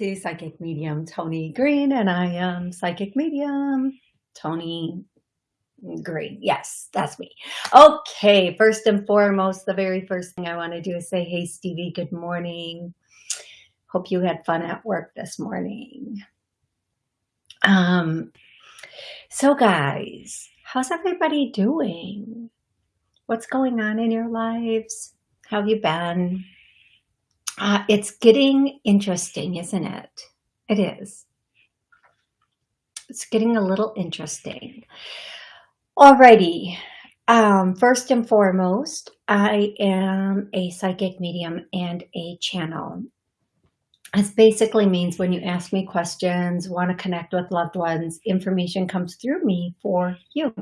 to Psychic Medium Tony Green, and I am Psychic Medium Tony Green. Yes, that's me. Okay, first and foremost, the very first thing I want to do is say, hey, Stevie, good morning. Hope you had fun at work this morning. Um, so guys, how's everybody doing? What's going on in your lives? How have you been? Uh, it's getting interesting, isn't it? It is. It's getting a little interesting. Alrighty. Um, first and foremost, I am a psychic medium and a channel. This basically means when you ask me questions, want to connect with loved ones, information comes through me for you.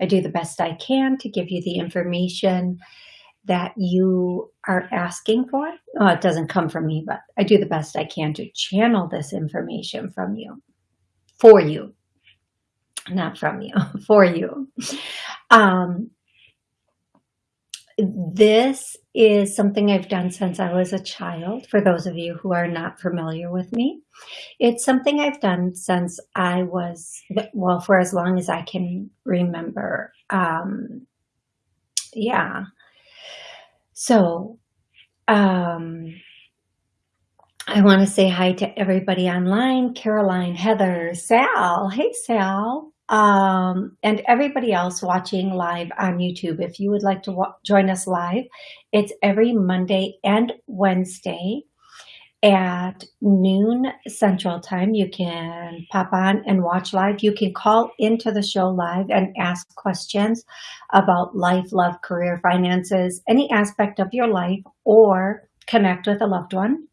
I do the best I can to give you the information that you are asking for. Oh, it doesn't come from me, but I do the best I can to channel this information from you, for you, not from you, for you. Um, this is something I've done since I was a child, for those of you who are not familiar with me. It's something I've done since I was, well, for as long as I can remember. Um, yeah, so, um, I want to say hi to everybody online, Caroline, Heather, Sal. Hey, Sal. Um, and everybody else watching live on YouTube. If you would like to join us live, it's every Monday and Wednesday at noon central time you can pop on and watch live you can call into the show live and ask questions about life love career finances any aspect of your life or connect with a loved one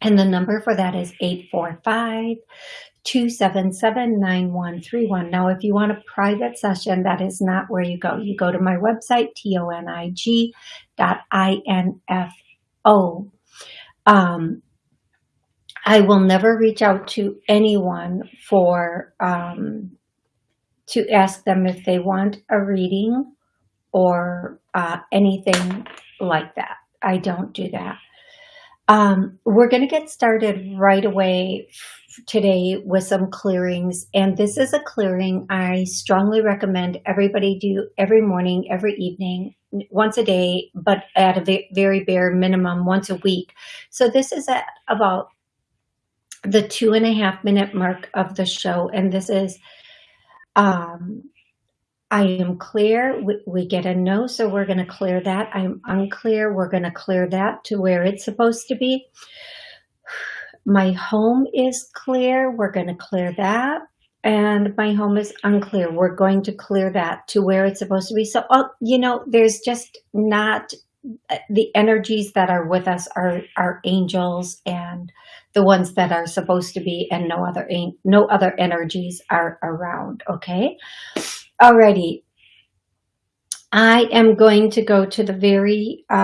and the number for that is 845 277-9131. Now, if you want a private session, that is not where you go. You go to my website, tonig dot info um, I will never reach out to anyone for um, to ask them if they want a reading or uh, anything like that. I don't do that. Um, we're going to get started right away today with some clearings. And this is a clearing I strongly recommend everybody do every morning, every evening, once a day, but at a very bare minimum once a week. So this is at about the two and a half minute mark of the show. And this is, um, I am clear. We, we get a no, so we're going to clear that. I'm unclear. We're going to clear that to where it's supposed to be. My home is clear. We're going to clear that. And my home is unclear. We're going to clear that to where it's supposed to be. So, oh, you know, there's just not uh, the energies that are with us are, are angels and the ones that are supposed to be and no other no other energies are around okay alrighty I am going to go to the very uh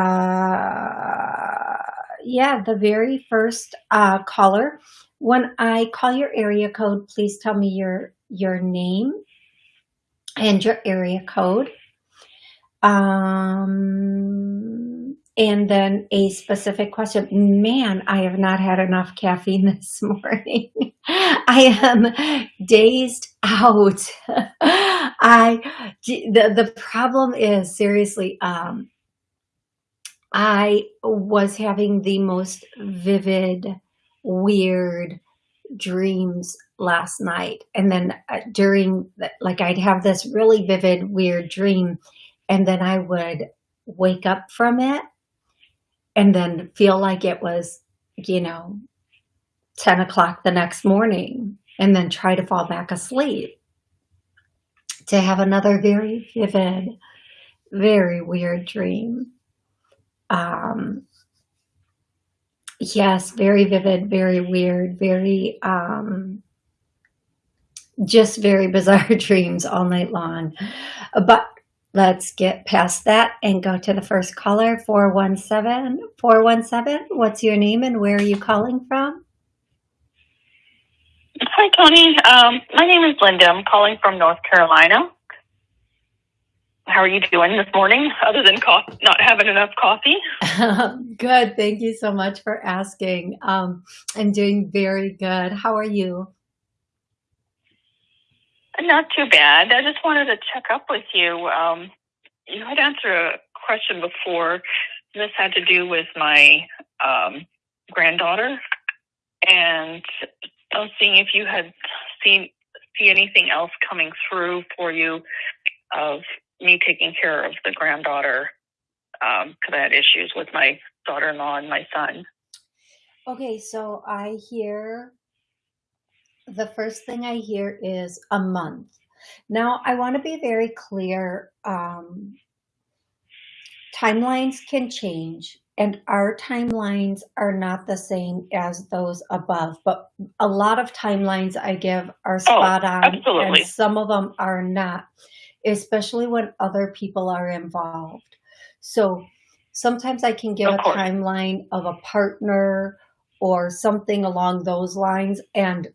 yeah the very first uh caller when I call your area code please tell me your your name and your area code um, and then a specific question. Man, I have not had enough caffeine this morning. I am dazed out. I the the problem is seriously. Um, I was having the most vivid, weird dreams last night, and then uh, during like I'd have this really vivid, weird dream and then I would wake up from it and then feel like it was, you know, 10 o'clock the next morning and then try to fall back asleep to have another very vivid, very weird dream. Um, yes, very vivid, very weird, very, um, just very bizarre dreams all night long. But Let's get past that and go to the first caller, 417. 417, what's your name and where are you calling from? Hi, Tony. Um, my name is Linda. I'm calling from North Carolina. how are you doing this morning other than coffee, not having enough coffee? good. Thank you so much for asking. Um, I'm doing very good. How are you? Not too bad. I just wanted to check up with you. Um, you had answered a question before. This had to do with my um, granddaughter, and I seeing if you had seen see anything else coming through for you of me taking care of the granddaughter because um, I had issues with my daughter-in-law and my son. Okay, so I hear the first thing I hear is a month. Now, I want to be very clear. Um, timelines can change and our timelines are not the same as those above, but a lot of timelines I give are oh, spot on absolutely. and some of them are not, especially when other people are involved. So sometimes I can give of a course. timeline of a partner or something along those lines and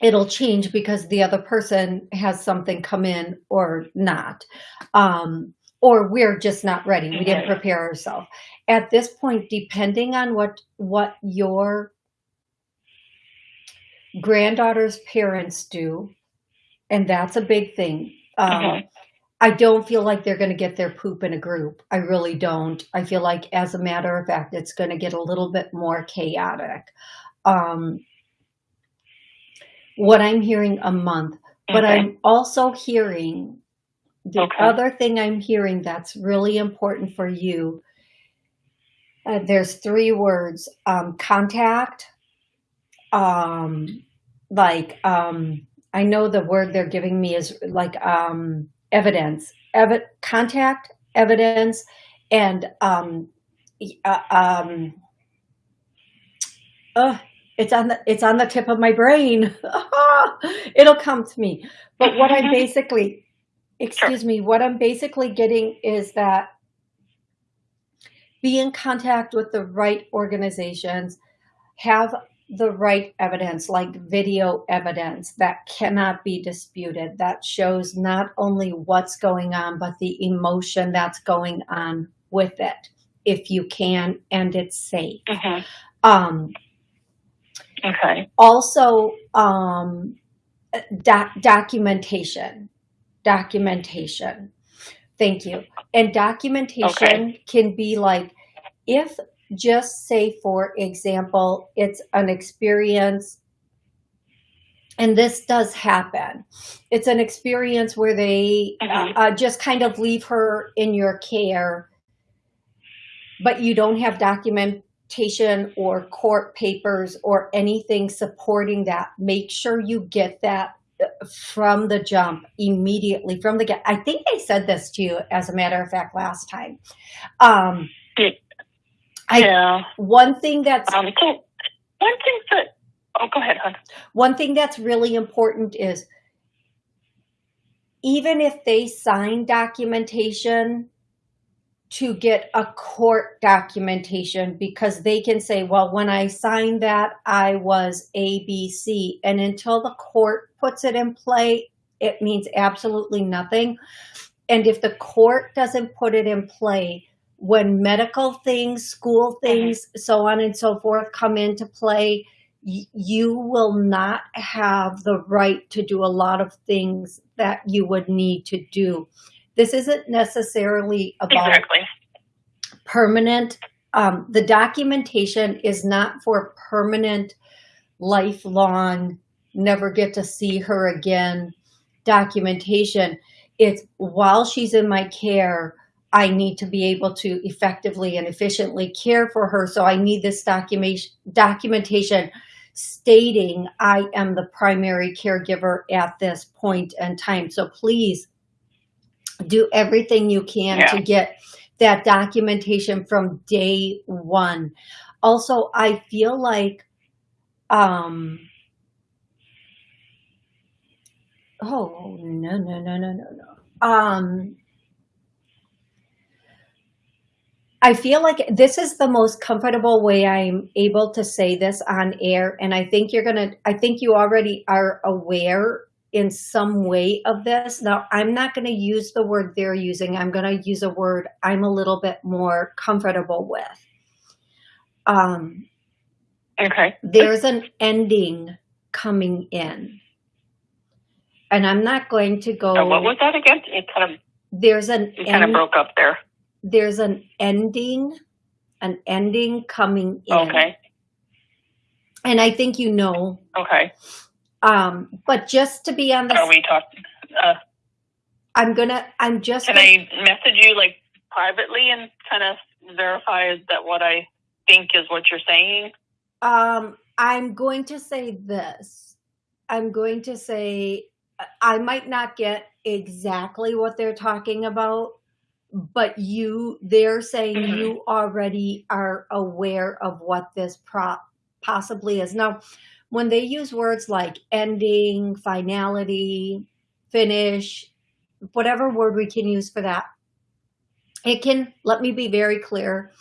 it'll change because the other person has something come in or not. Um, or we're just not ready. We didn't prepare ourselves. At this point, depending on what what your granddaughter's parents do, and that's a big thing. Um. I don't feel like they're going to get their poop in a group. I really don't. I feel like, as a matter of fact, it's going to get a little bit more chaotic. Um, what I'm hearing a month, but Okay. I'm also hearing the Okay. other thing I'm hearing that's really important for you, uh, there's three words, um, contact, um, like, um, I know the word they're giving me is like, um, evidence, Evi- contact, evidence, and, um, uh, um, uh, it's on the it's on the tip of my brain. It'll come to me. But what I'm basically excuse sure. me, what I'm basically getting is that be in contact with the right organizations, have the right evidence, like video evidence that cannot be disputed, that shows not only what's going on, but the emotion that's going on with it, if you can, and it's safe. Mm-hmm. Um, okay. Also, um, doc- documentation documentation. Thank you. And documentation Okay. can be like, if just say, for example, it's an experience, and this does happen. It's an experience where they Mhm. uh, just kind of leave her in your care, but you don't have documentation or court papers or anything supporting that. Make sure you get that from the jump immediately from the get. I think I said this to you as a matter of fact last time. Um, I, yeah. One thing that's um, so one thing that oh go ahead, hon. One thing that's really important is even if they sign documentation to get a court documentation because they can say, well, when I signed that, I was ABC. And until the court puts it in play, it means absolutely nothing. And if the court doesn't put it in play, when medical things, school things, so on and so forth come into play, you will not have the right to do a lot of things that you would need to do. This isn't necessarily about exactly. permanent. Um, the documentation is not for permanent, lifelong, never get to see her again documentation. It's while she's in my care, I need to be able to effectively and efficiently care for her. So I need this documentation documentation stating I am the primary caregiver at this point in time. So please do everything you can yeah. to get that documentation from day one. Also, I feel like, um, oh, no, no, no, no, no, no. Um, I feel like this is the most comfortable way I'm able to say this on air. And I think you're going to, I think you already are aware in some way of this. Now, I'm not going to use the word they're using. I'm going to use a word I'm a little bit more comfortable with. Um, Okay. there's an ending coming in. And I'm not going to go, Uh, what was that again? It kind of there's an you kind of broke up there. there's an ending, an ending coming in. Okay. And I think you know, Okay. Um, but just to be on the, Are we talking? Uh, I'm gonna, I'm just, can gonna- I message you like privately and kind of verify that what I think is what you're saying? Um, I'm going to say this. I'm going to say I might not get exactly what they're talking about, but you, they're saying Mhm. you already are aware of what this prop possibly is. Now, when they use words like ending, finality, finish, whatever word we can use for that, it can, let me be very clear,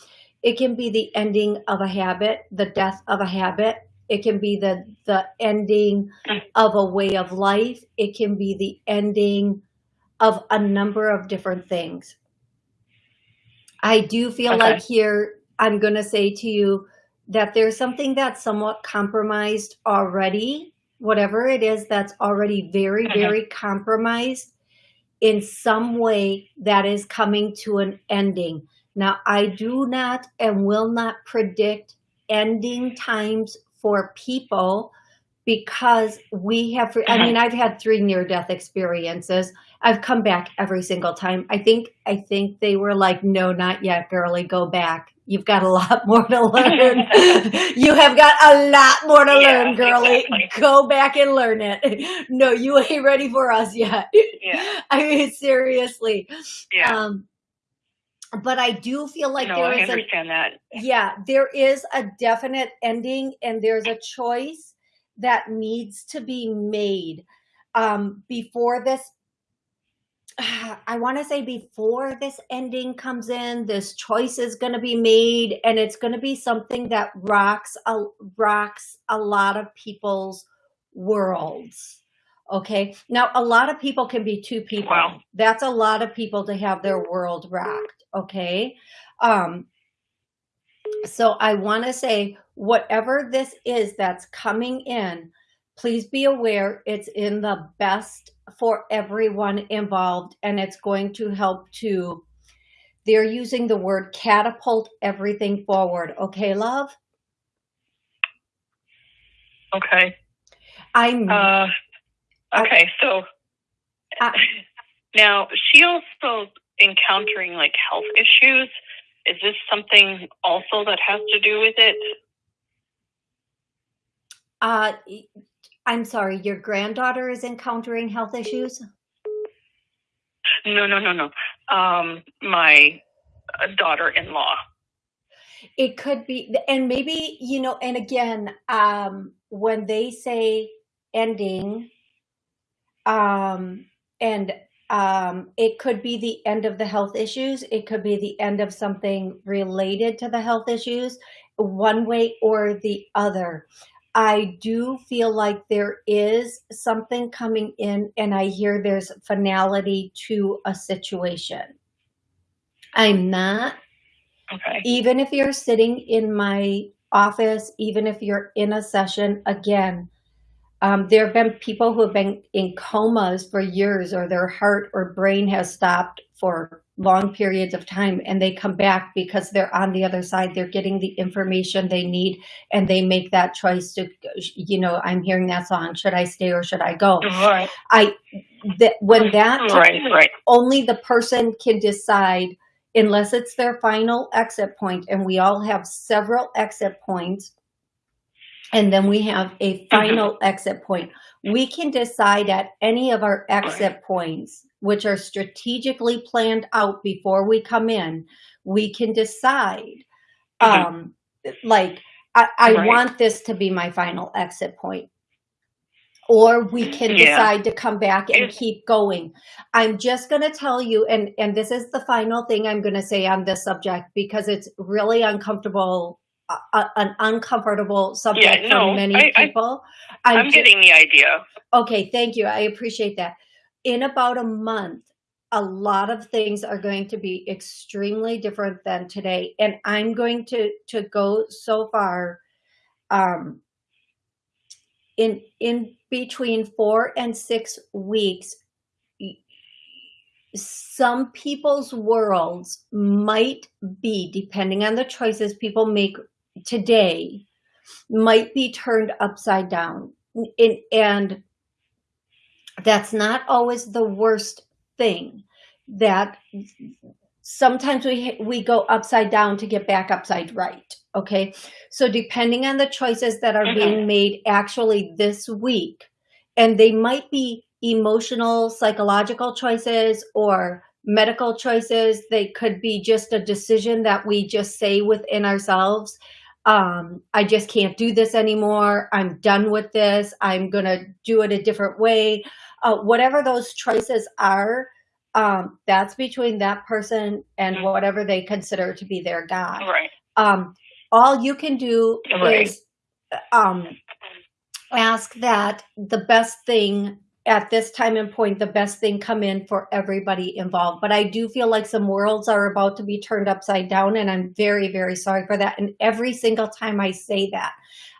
it can be the ending of a habit, the death of a habit. It can be the, the ending of a way of life. It can be the ending of a number of different things. I do feel Okay. like here, I'm going to say to you that there's something that's somewhat compromised already, whatever it is that's already very, Mhm. very compromised in some way that is coming to an ending. Now, I do not and will not predict ending times for people because we have, I mean, I've had three near death experiences. I've come back every single time. I think, I think they were like, no, not yet, girly, go back. You've got a lot more to learn. you have got a lot more to Yeah, learn, girly. exactly. Go back and learn it. No, you ain't ready for us yet. Yeah. I mean, seriously. Yeah. Um, but I do feel like no, there I is an understand that. yeah, there is a definite ending and there's a choice that needs to be made um, before this. I want to say before this ending comes in, this choice is going to be made, and it's going to be something that rocks a rocks a lot of people's worlds. Okay, now a lot of people can be two people. Wow. That's a lot of people to have their world rocked. Okay, um, so I want to say, whatever this is that's coming in, please be aware it's in the best for everyone involved and it's going to help to, they're using the word catapult everything forward. Okay, love? Okay. I'm, Uh, okay. So I- now she also encountering like health issues. Is this something also that has to do with it? uh, I'm sorry, your granddaughter is encountering health issues? No, no, no, no. Um, my uh, daughter-in-law. it could be and maybe you know and again um when they say ending um and um it could be the end of the health issues it could be the end of something related to the health issues one way or the other i do feel like there is something coming in and i hear there's finality to a situation i'm not Okay. even if you're sitting in my office, even if you're in a session, again, um, there have been people who have been in comas for years or their heart or brain has stopped for long periods of time and they come back because they're on the other side. They're getting the information they need and they make that choice to, you know, I'm hearing that song. Should I stay or should I go? Right. I, that when that Right. Right. only the person can decide unless it's their final exit point and we all have several exit points and then we have a final exit point. We can decide at any of our exit points which are strategically planned out before we come in we can decide um like i, I Right. want this to be my final exit point. Or we can Yeah. decide to come back and If- keep going. I'm just going to tell you and and this is the final thing i'm going to say on this subject because it's really uncomfortable a, an uncomfortable subject no, for many I- I- people. I'm getting the idea. Okay, thank you. I appreciate that. In about a month, a lot of things are going to be extremely different than today. And I'm going to, to go so far um, in, in between four and six weeks, some people's worlds might be, depending on the choices people make today, might be turned upside down. And, and that's not always the worst thing that sometimes we we go upside down to get back upside right okay so depending on the choices that are being mm-hmm. made actually this week and they might be emotional psychological choices or medical choices they could be just a decision that we just say within ourselves um, I just can't do this anymore. I'm done with this. I'm going to do it a different way. Uh, whatever those choices are, um, that's between that person and Mhm. whatever they consider to be their God. Right. Um, all you can do Right. is um, ask that the best thing at this time and point, the best thing come in for everybody involved. But I do feel like some worlds are about to be turned upside down, and I'm very, very sorry for that. And every single time I say that,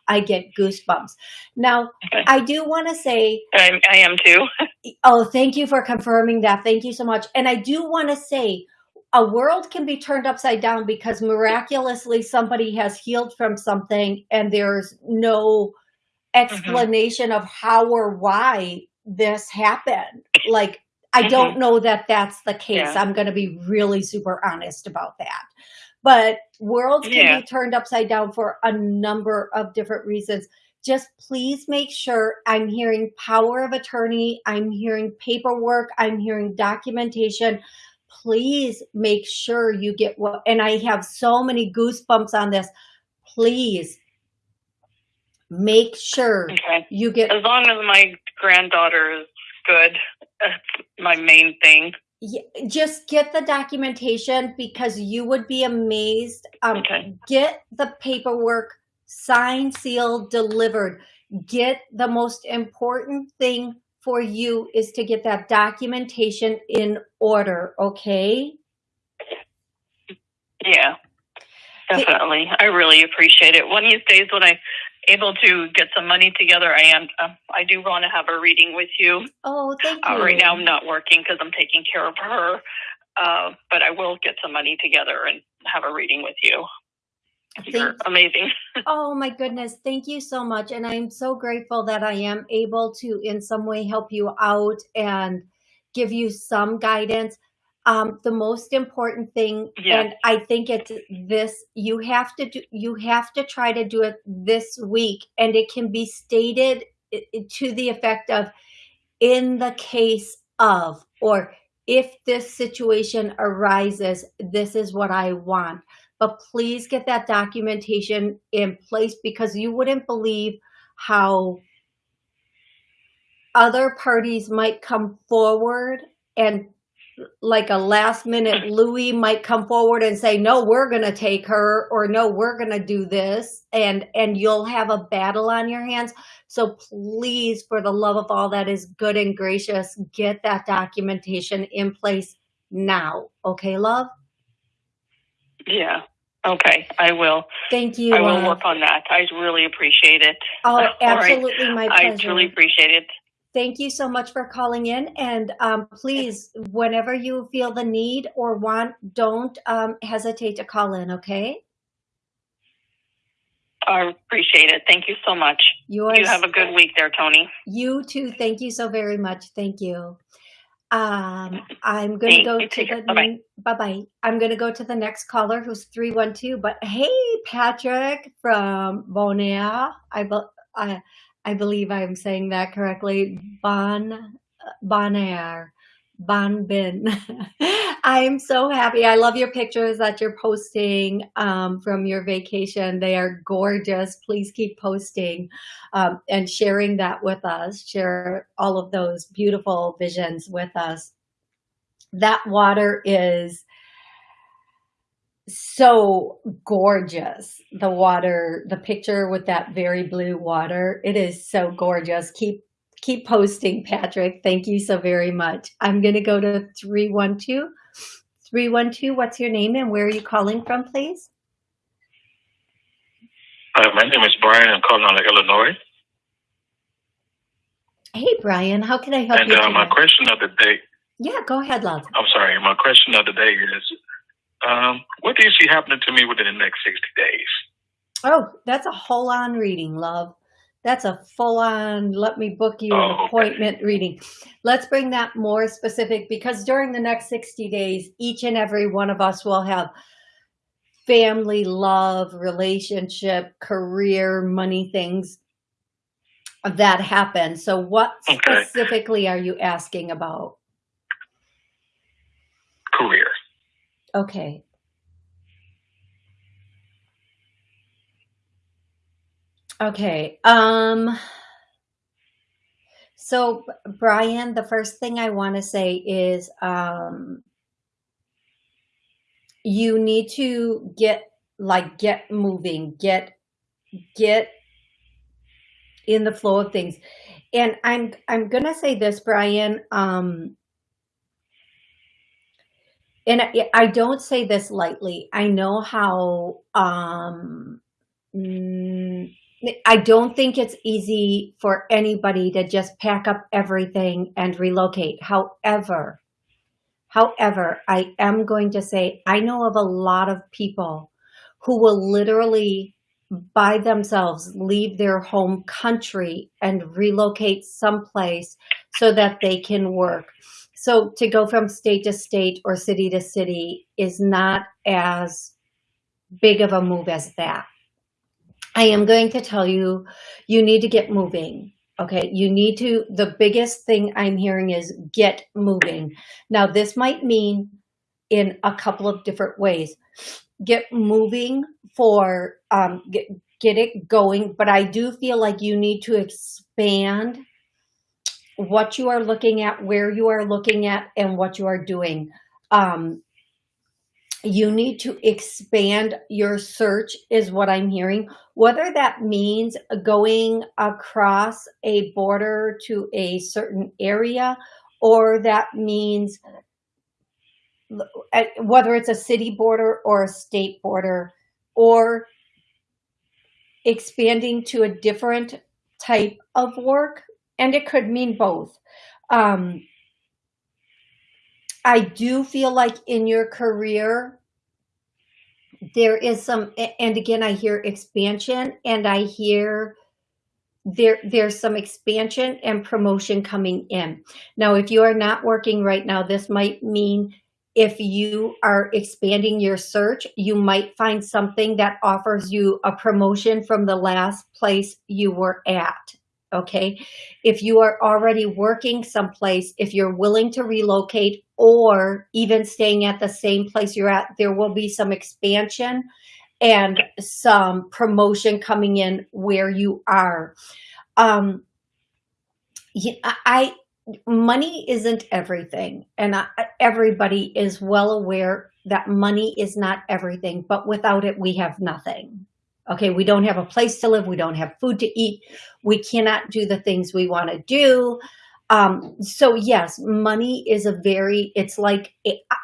I get goosebumps. Now. I do want to say I, I am too. Oh, thank you for confirming that. Thank you so much. And I do want to say a world can be turned upside down because miraculously somebody has healed from something and there's no mm-hmm. explanation of how or why this happened. Like, I don't mm-hmm. know that that's the case. Yeah. I'm going to be really super honest about that. But worlds can Yeah. be turned upside down for a number of different reasons just please make sure I'm hearing power of attorney, I'm hearing paperwork, I'm hearing documentation. Please make sure you get what, and I have so many goosebumps on this. Please make sure Okay. you get, As long as my granddaughter is good, that's my main thing. y- just get the documentation because you would be amazed. Um, Okay. get the paperwork signed, sealed, delivered. Get the most important thing for you is to get that documentation in order, okay? Yeah. Definitely. I really appreciate it. One of these days when I able to get some money together, I am. Um, I do want to have a reading with you. Oh, thank you. Uh, right now, I'm not working because I'm taking care of her. Uh, but I will get some money together and have a reading with you. You're amazing. Oh my goodness, thank you so much. And I'm so grateful that I am able to in some way help you out and give you some guidance. Um, the most important thing, Yeah. and I think it's this, you have to do, you have to try to do it this week and it can be stated to the effect of in the case of, or if this situation arises, this is what I want but please get that documentation in place because you wouldn't believe how other parties might come forward and like a last minute Louis might come forward and say, no, we're going to take her or no, we're going to do this. And, and you'll have a battle on your hands. So please, for the love of all that is good and gracious, get that documentation in place now. Okay, love? Yeah. Okay. I will. Thank you. I will love. work on that. I really appreciate it. Oh, All right. absolutely, my pleasure. I truly appreciate it. Thank you so much for calling in. And um, please, whenever you feel the need or want, don't um, hesitate to call in, okay? I appreciate it. Thank you so much. You, You have a good week there, Tony. You too. Thank you so very much. Thank you. Um, I'm going to go to the Bye-bye. bye bye. I'm going to go to the next caller who's three one two. But hey, Patrick from Bonaire. I I I believe I'm saying that correctly. Bon Bonaire. Bon Bin. I'm so happy. I love your pictures that you're posting um, from your vacation. They are gorgeous. Please keep posting um, and sharing that with us. Share all of those beautiful visions with us. That water is so gorgeous. The water, the picture with that very blue water, it is so gorgeous. Keep keep posting, Patrick. Thank you so very much. I'm going to go to 312. 312, what's your name and where are you calling from, please? Uh, my name is Brian. I'm calling out of Illinois. Hey, Brian, how can I help and you uh, my question of the day, Yeah, go ahead, love. I'm sorry, my question of the day is, um, what do you see happening to me within the next 60 days? Oh, that's a whole on reading, love. That's a full on, let me book you Oh, an okay. appointment reading. Let's bring that more specific because during the next 60 days, each and every one of us will have family, love, relationship, career, money things that happen. So what Okay. specifically are you asking about? Career. Okay. Okay. Um, so Brian, the first thing I want to say is, um, you need to get like get moving, get get in the flow of things. And I'm I'm gonna say this, Brian. Um, and I, don't say this lightly. I know how um, mm, I don't think it's easy for anybody to just pack up everything and relocate. However, however, I am going to say I know of a lot of people who will literally by themselves leave their home country and relocate someplace so that they can work. So to go from state to state or city to city is not as big of a move as that. I am going to tell you, you need to get moving. Okay, you need to, the biggest thing I'm hearing is get moving. Now, this might mean in a couple of different ways. Get moving for, um, get, get it going, but I do feel like you need to expand what you are looking at, where you are looking at, and what you are doing. Um, you need to expand your search is what I'm hearing. Whether that means going across a border to a certain area or that means whether it's a city border or a state border or expanding to a different type of work and it could mean both. Um, I do feel like in your career, there is some, and again, I hear expansion and I hear there there's some expansion and promotion coming in. Now, if you are not working right now, this might mean if you are expanding your search, you might find something that offers you a promotion from the last place you were at okay? If you are already working someplace, if you're willing to relocate or even staying at the same place you're at, there will be some expansion and some promotion coming in where you are. Um, I, money isn't everything and I, everybody is well aware that money is not everything, but without it, we have nothing. Okay, we don't have a place to live. We don't have food to eat. We cannot do the things we want to do. Um, so yes, money is a very, it's like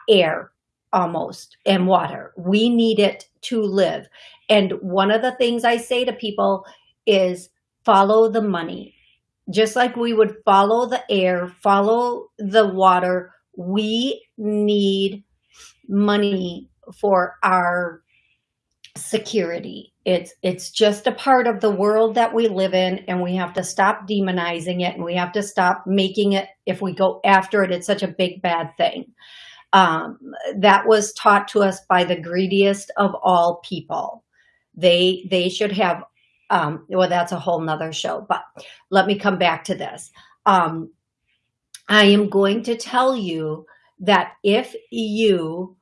air almost and water. We need it to live. And one of the things I say to people is follow the money. Just like we would follow the air, follow the water, we need money for our security. It's it's just a part of the world that we live in and we have to stop demonizing it and we have to stop making it if we go after it it's such a big bad thing. Um, that was taught to us by the greediest of all people. They they should have um, well that's a whole nother show, but let me come back to this. Um, I am going to tell you that if you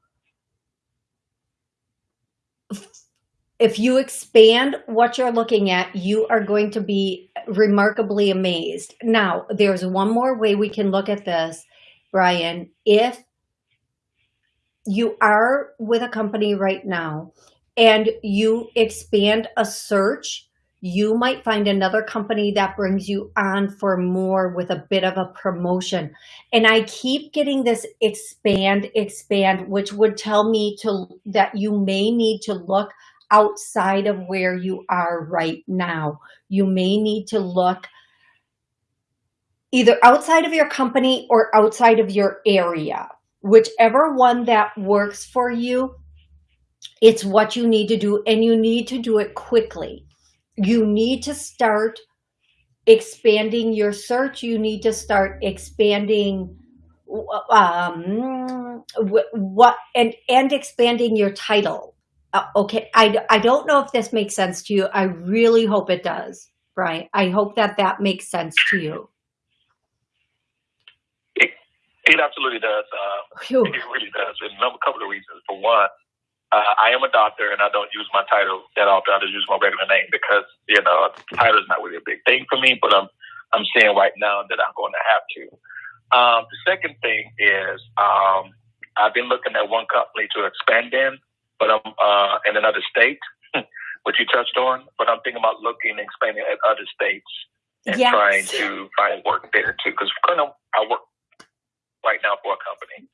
if you expand what you're looking at, you are going to be remarkably amazed. Now, there's one more way we can look at this, Brian. If you are with a company right now and you expand a search, you might find another company that brings you on for more with a bit of a promotion. And I keep getting this expand, expand, which would tell me to that you may need to look outside of where you are right now. You may need to look either outside of your company or outside of your area. Whichever one that works for you, it's what you need to do and you need to do it quickly. You need to start expanding your search. You need to start expanding um, what and, and expanding your title. Uh, okay, I, I don't know if this makes sense to you. I really hope it does, Brian. I hope that that makes sense to you. It, it absolutely does. Uh, it really does. And a couple of reasons. For one, uh, I am a doctor and I don't use my title that often. I just use my regular name because, you know, title is not really a big thing for me, but I'm, I'm seeing right now that I'm going to have to. Um, the second thing is, um, I've been looking at one company to expand in, but I'm, uh, in another state, which you touched on, but I'm thinking about looking and expanding at other states and Yes. trying to find work there too. Cause kind of, I work right now for a company.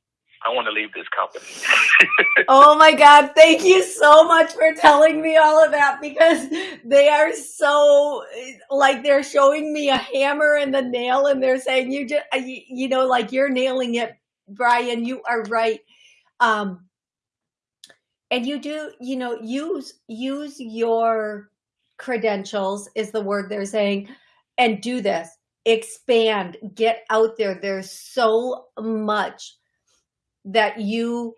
I want to leave this company. Oh my God. Thank you so much for telling me all of that because they are so like they're showing me a hammer and the nail and they're saying you just, you, you know, like you're nailing it, Brian, you are right. Um, and you do, you know, use, use your credentials is the word they're saying and do this, expand, get out there. There's so much that you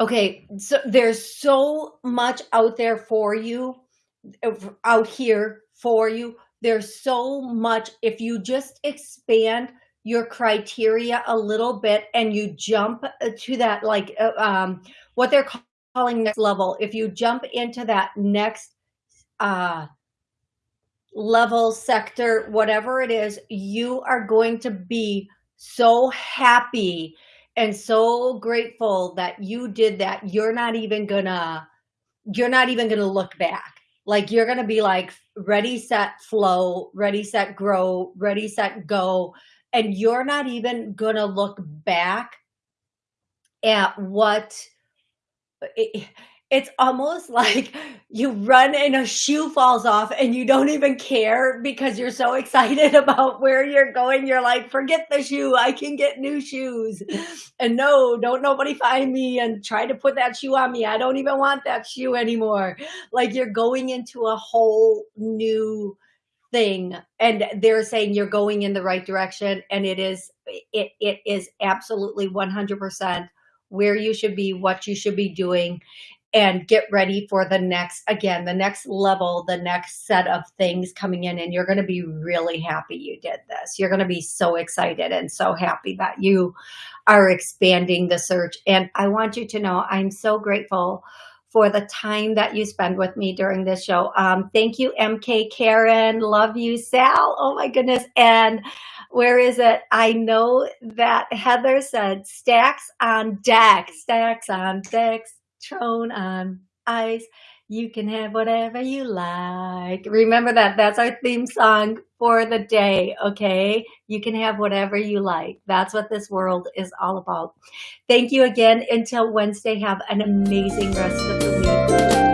okay so there's so much out there for you out here for you. There's so much. If you just expand your criteria a little bit and you jump to that like uh, um what they're calling next level if you jump into that next uh level sector whatever it is you are going to be so happy and so grateful that you did that. You're not even gonna, you're not even gonna look back. Like you're gonna be like ready, set, flow, ready, set, grow, ready, set, go. And you're not even gonna look back at what it, it's almost like you run and a shoe falls off and you don't even care because you're so excited about where you're going. You're like, forget the shoe. I can get new shoes. And no, don't nobody find me and try to put that shoe on me. I don't even want that shoe anymore. Like you're going into a whole new thing and they're saying you're going in the right direction and it is it it is absolutely 100% where you should be what you should be doing and get ready for the next again the next level the next set of things coming in and you're going to be really happy you did this. You're going to be so excited and so happy that you are expanding the search and i want you to know i'm so grateful for the time that you spend with me during this show um, thank you mk karen love you sal oh my goodness and where is it? I know that Heather said stacks on deck, stacks on decks, throne on ice. You can have whatever you like. Remember that. That's our theme song for the day. Okay. You can have whatever you like. That's what this world is all about. Thank you again. Until Wednesday, have an amazing rest of the week.